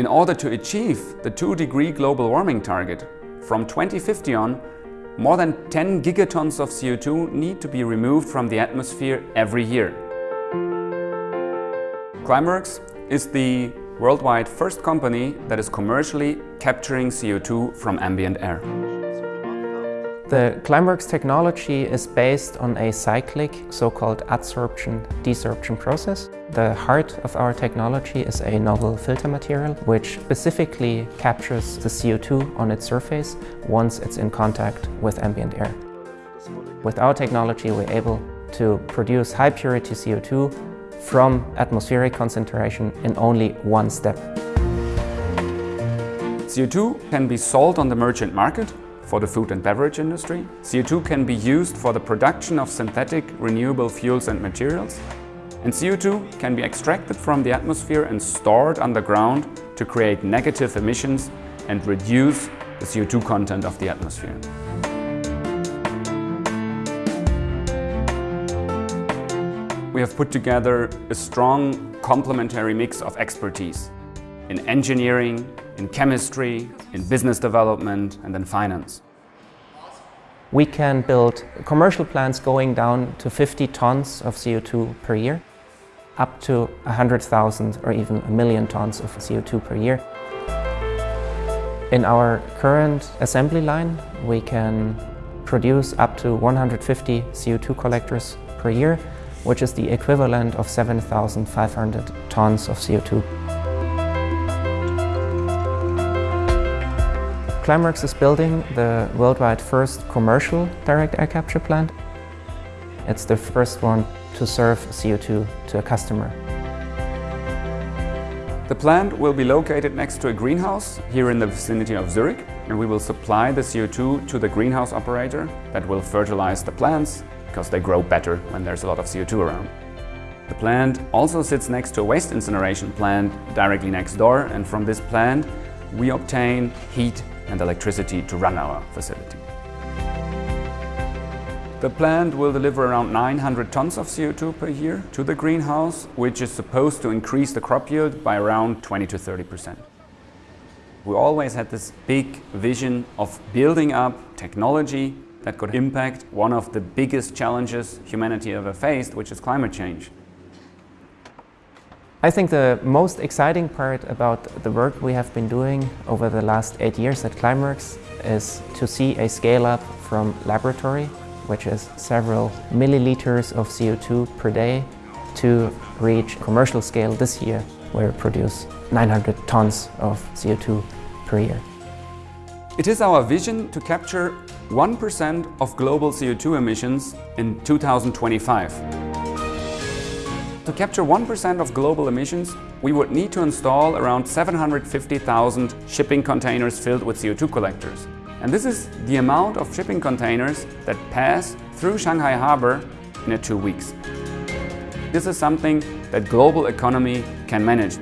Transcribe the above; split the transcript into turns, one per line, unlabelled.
In order to achieve the 2 degree global warming target, from 2050 on, more than 10 gigatons of CO2 need to be removed from the atmosphere every year. Climeworks is the worldwide first company that is commercially capturing CO2 from ambient air.
The Climeworks technology is based on a cyclic, so-called adsorption-desorption process. The heart of our technology is a novel filter material which specifically captures the CO2 on its surface once it's in contact with ambient air. With our technology we're able to produce high purity CO2 from atmospheric concentration in only one step.
CO2 can be sold on the merchant market for the food and beverage industry. CO2 can be used for the production of synthetic renewable fuels and materials. And CO2 can be extracted from the atmosphere and stored underground to create negative emissions and reduce the CO2 content of the atmosphere. We have put together a strong complementary mix of expertise in engineering, in chemistry, in business development and in finance.
We can build commercial plants going down to 50 tons of CO2 per year, up to 100,000 or even a million tons of CO2 per year. In our current assembly line, we can produce up to 150 CO2 collectors per year, which is the equivalent of 7,500 tons of CO2. Climeworks is building the worldwide first commercial direct air capture plant. It's the first one to serve CO2 to a customer.
The plant will be located next to a greenhouse here in the vicinity of Zurich and we will supply the CO2 to the greenhouse operator that will fertilize the plants because they grow better when there's a lot of CO2 around. The plant also sits next to a waste incineration plant directly next door and from this plant we obtain heat and electricity to run our facility. The plant will deliver around 900 tons of CO2 per year to the greenhouse, which is supposed to increase the crop yield by around 20 to 30 percent. We always had this big vision of building up technology that could impact one of the biggest challenges humanity ever faced, which is climate change.
I think the most exciting part about the work we have been doing over the last eight years at Climeworks is to see a scale up from laboratory, which is several milliliters of CO2 per day, to reach commercial scale this year, where we produce 900 tons of CO2 per year.
It is our vision to capture 1% of global CO2 emissions in 2025. To capture 1% of global emissions, we would need to install around 750,000 shipping containers filled with CO2 collectors. And this is the amount of shipping containers that pass through Shanghai Harbor in a two weeks. This is something that global economy can manage.